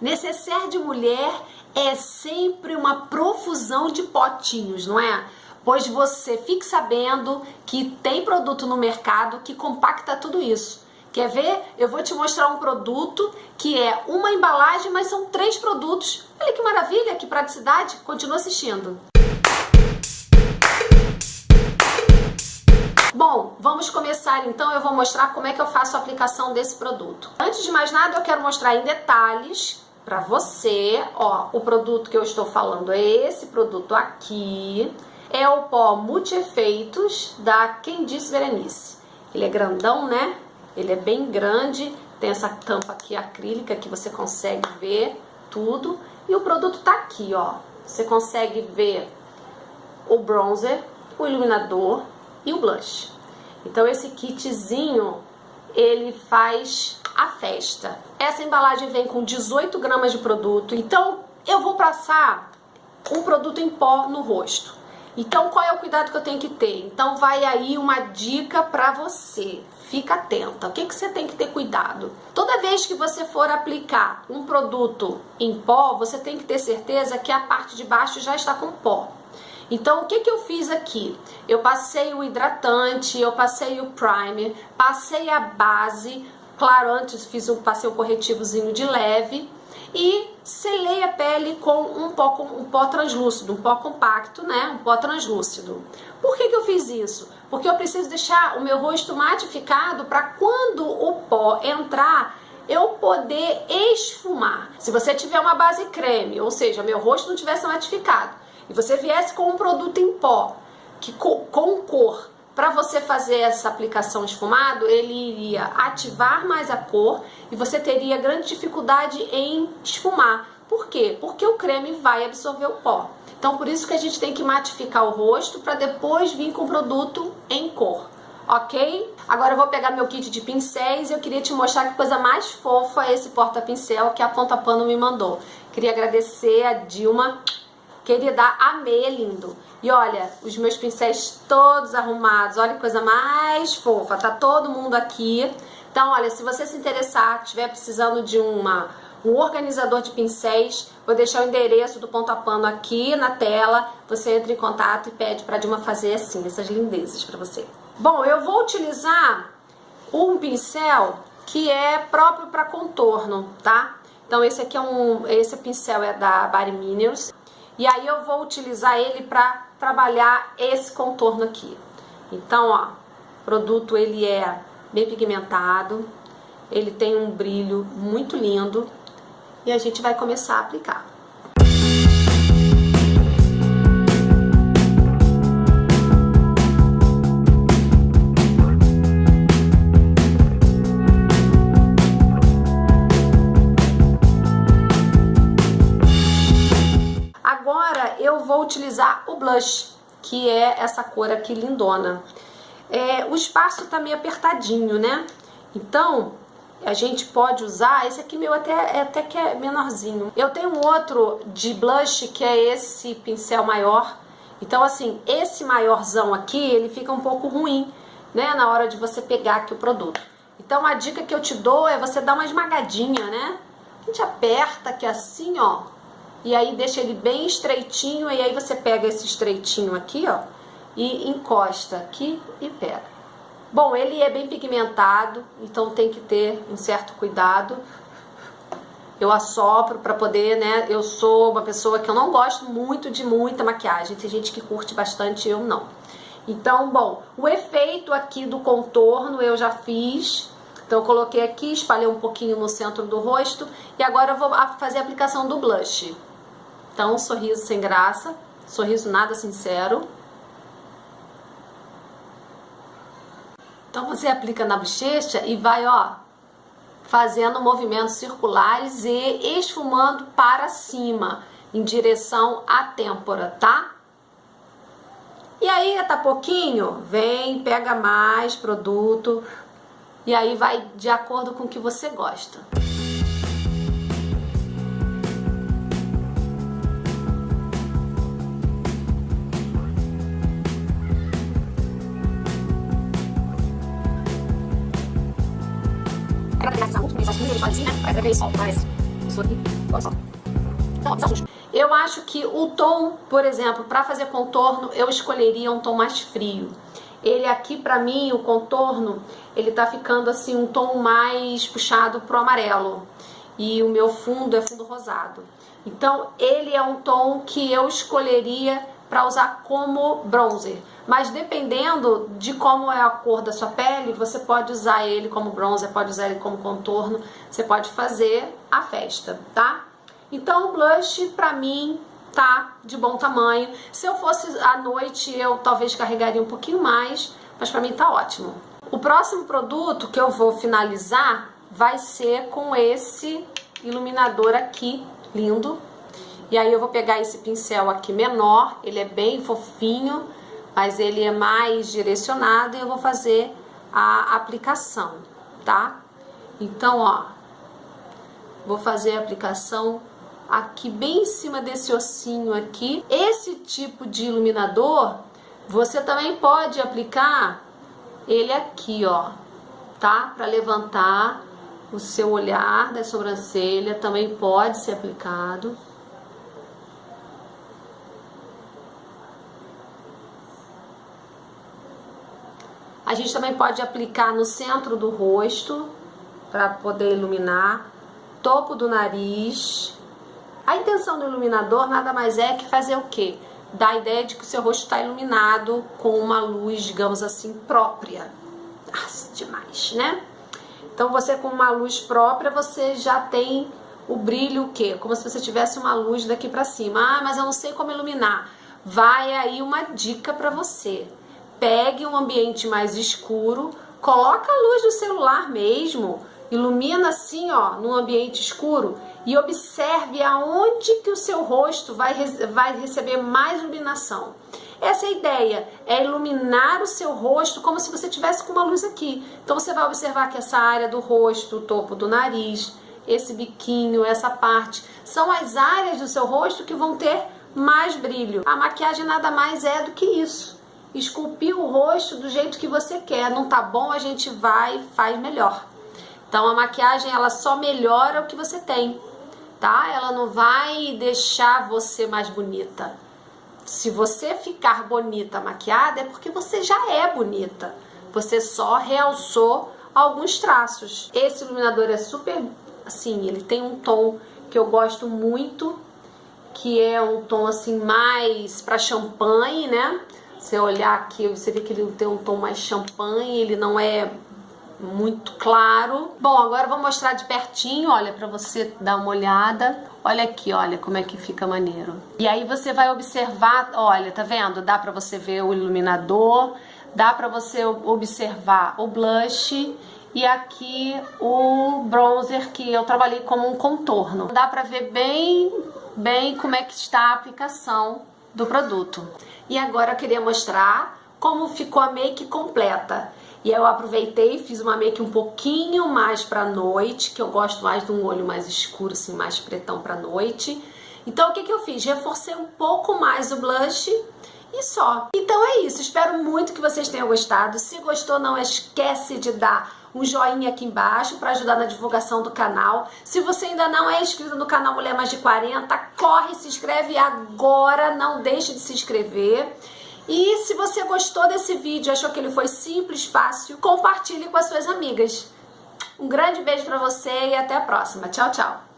Necessaire de mulher é sempre uma profusão de potinhos, não é? Pois você fique sabendo que tem produto no mercado que compacta tudo isso. Quer ver? Eu vou te mostrar um produto que é uma embalagem, mas são três produtos. Olha que maravilha, que praticidade. Continua assistindo. Bom, vamos começar então, eu vou mostrar como é que eu faço a aplicação desse produto. Antes de mais nada, eu quero mostrar em detalhes para você, ó, o produto que eu estou falando é esse produto aqui, é o pó multi-efeitos da Quem Disse Berenice. Ele é grandão, né? Ele é bem grande, tem essa tampa aqui acrílica que você consegue ver tudo. E o produto tá aqui, ó. Você consegue ver o bronzer, o iluminador e o blush. Então esse kitzinho, ele faz a festa. Essa embalagem vem com 18 gramas de produto, então eu vou passar um produto em pó no rosto. Então, qual é o cuidado que eu tenho que ter? Então, vai aí uma dica para você. Fica atenta. O que, que você tem que ter cuidado? Toda vez que você for aplicar um produto em pó, você tem que ter certeza que a parte de baixo já está com pó. Então, o que, que eu fiz aqui? Eu passei o hidratante, eu passei o primer, passei a base. Claro, antes fiz um, passei corretivozinho de leve e selei a pele com um pó, um pó translúcido, um pó compacto, né? Um pó translúcido. Por que, que eu fiz isso? Porque eu preciso deixar o meu rosto matificado para quando o pó entrar, eu poder esfumar. Se você tiver uma base creme, ou seja, meu rosto não tivesse matificado, e você viesse com um produto em pó, que com, com cor, para você fazer essa aplicação esfumado, ele iria ativar mais a cor e você teria grande dificuldade em esfumar. Por quê? Porque o creme vai absorver o pó. Então, por isso que a gente tem que matificar o rosto para depois vir com o produto em cor. Ok? Agora eu vou pegar meu kit de pincéis e eu queria te mostrar que coisa mais fofa é esse porta-pincel que a Ponta Pano me mandou. Queria agradecer a Dilma Querida, amei, é lindo. E olha, os meus pincéis todos arrumados, olha que coisa mais fofa, tá todo mundo aqui. Então, olha, se você se interessar, tiver precisando de uma, um organizador de pincéis, vou deixar o endereço do ponto a pano aqui na tela. Você entra em contato e pede para Dilma fazer assim, essas lindezas para você. Bom, eu vou utilizar um pincel que é próprio para contorno, tá? Então esse aqui é um, esse pincel é da Body Minerals. E aí eu vou utilizar ele para trabalhar esse contorno aqui. Então, ó, o produto ele é bem pigmentado, ele tem um brilho muito lindo e a gente vai começar a aplicar. Utilizar o blush, que é essa cor aqui lindona. É, o espaço tá meio apertadinho, né? Então, a gente pode usar, esse aqui meu até, é, até que é menorzinho. Eu tenho outro de blush, que é esse pincel maior. Então, assim, esse maiorzão aqui, ele fica um pouco ruim, né? Na hora de você pegar aqui o produto. Então, a dica que eu te dou é você dar uma esmagadinha, né? A gente aperta aqui assim, ó e aí deixa ele bem estreitinho, e aí você pega esse estreitinho aqui, ó, e encosta aqui e pega. Bom, ele é bem pigmentado, então tem que ter um certo cuidado. Eu assopro para poder, né, eu sou uma pessoa que eu não gosto muito de muita maquiagem, tem gente que curte bastante, eu não. Então, bom, o efeito aqui do contorno eu já fiz, então eu coloquei aqui, espalhei um pouquinho no centro do rosto e agora eu vou fazer a aplicação do blush. Então, sorriso sem graça, sorriso nada sincero. Então você aplica na bochecha e vai, ó, fazendo movimentos circulares e esfumando para cima, em direção à têmpora, tá? E aí, tá pouquinho? Vem, pega mais produto e aí vai de acordo com o que você gosta. Eu acho que o tom, por exemplo, para fazer contorno, eu escolheria um tom mais frio. Ele aqui, para mim, o contorno, ele tá ficando assim um tom mais puxado pro amarelo. E o meu fundo é fundo rosado. Então, ele é um tom que eu escolheria para usar como bronzer. Mas dependendo de como é a cor da sua pele, você pode usar ele como bronzer, pode usar ele como contorno, você pode fazer a festa, tá? Então o blush pra mim tá de bom tamanho. Se eu fosse à noite, eu talvez carregaria um pouquinho mais, mas pra mim tá ótimo. O próximo produto que eu vou finalizar vai ser com esse iluminador aqui, lindo, e aí eu vou pegar esse pincel aqui menor, ele é bem fofinho, mas ele é mais direcionado e eu vou fazer a aplicação, tá? Então, ó, vou fazer a aplicação aqui bem em cima desse ossinho aqui. Esse tipo de iluminador, você também pode aplicar ele aqui, ó, tá? Para levantar o seu olhar da sobrancelha, também pode ser aplicado. A gente também pode aplicar no centro do rosto para poder iluminar, topo do nariz. A intenção do iluminador nada mais é que fazer o quê? Dar a ideia de que o seu rosto está iluminado com uma luz, digamos assim, própria. Ah, demais, né? Então você com uma luz própria, você já tem o brilho o quê? Como se você tivesse uma luz daqui para cima. Ah, mas eu não sei como iluminar. Vai aí uma dica para você pegue um ambiente mais escuro, coloca a luz do celular mesmo, ilumina assim, ó, num ambiente escuro e observe aonde que o seu rosto vai, vai receber mais iluminação. Essa é a ideia, é iluminar o seu rosto como se você tivesse com uma luz aqui. Então você vai observar que essa área do rosto, o topo do nariz, esse biquinho, essa parte, são as áreas do seu rosto que vão ter mais brilho. A maquiagem nada mais é do que isso esculpir o rosto do jeito que você quer. Não tá bom, a gente vai e faz melhor. Então a maquiagem ela só melhora o que você tem, tá? Ela não vai deixar você mais bonita. Se você ficar bonita maquiada é porque você já é bonita. Você só realçou alguns traços. Esse iluminador é super assim, ele tem um tom que eu gosto muito, que é um tom assim mais para champanhe, né? Você olhar aqui, você vê que ele tem um tom mais champanhe, ele não é muito claro. Bom, agora vou mostrar de pertinho, olha, pra você dar uma olhada. Olha aqui, olha como é que fica maneiro. E aí você vai observar, olha, tá vendo? Dá pra você ver o iluminador, dá pra você observar o blush e aqui o bronzer que eu trabalhei como um contorno. Dá pra ver bem, bem como é que está a aplicação do produto. E agora eu queria mostrar como ficou a make completa. E eu aproveitei e fiz uma make um pouquinho mais pra noite, que eu gosto mais de um olho mais escuro, assim, mais pretão pra noite. Então o que, que eu fiz? Reforcei um pouco mais o blush e só. Então é isso, espero muito que vocês tenham gostado. Se gostou, não esquece de dar um joinha aqui embaixo para ajudar na divulgação do canal. Se você ainda não é inscrito no canal Mulher Mais de 40, corre, se inscreve agora, não deixe de se inscrever. E se você gostou desse vídeo, achou que ele foi simples, fácil, compartilhe com as suas amigas. Um grande beijo para você e até a próxima. Tchau, tchau.